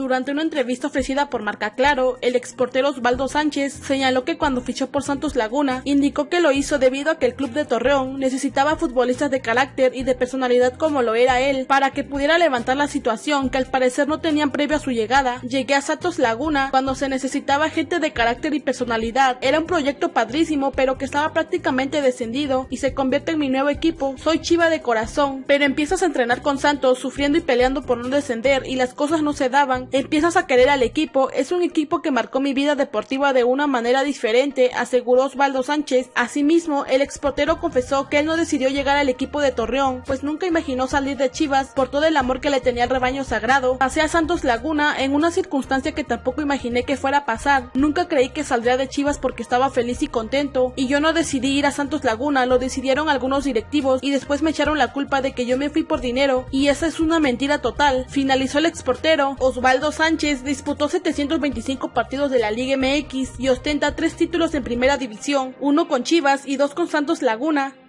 Durante una entrevista ofrecida por Marca Claro, el exportero Osvaldo Sánchez señaló que cuando fichó por Santos Laguna, indicó que lo hizo debido a que el club de Torreón necesitaba futbolistas de carácter y de personalidad como lo era él, para que pudiera levantar la situación que al parecer no tenían previo a su llegada. Llegué a Santos Laguna cuando se necesitaba gente de carácter y personalidad. Era un proyecto padrísimo, pero que estaba prácticamente descendido y se convierte en mi nuevo equipo. Soy chiva de corazón, pero empiezas a entrenar con Santos sufriendo y peleando por no descender y las cosas no se daban. Empiezas a querer al equipo. Es un equipo que marcó mi vida deportiva de una manera diferente, aseguró Osvaldo Sánchez. Asimismo, el exportero confesó que él no decidió llegar al equipo de Torreón, pues nunca imaginó salir de Chivas por todo el amor que le tenía al rebaño sagrado. Pasé a Santos Laguna en una circunstancia que tampoco imaginé que fuera a pasar. Nunca creí que saldría de Chivas porque estaba feliz y contento. Y yo no decidí ir a Santos Laguna, lo decidieron algunos directivos y después me echaron la culpa de que yo me fui por dinero. Y esa es una mentira total. Finalizó el exportero. Osvaldo Sánchez disputó 725 partidos de la Liga MX y ostenta tres títulos en primera división, uno con Chivas y dos con Santos Laguna.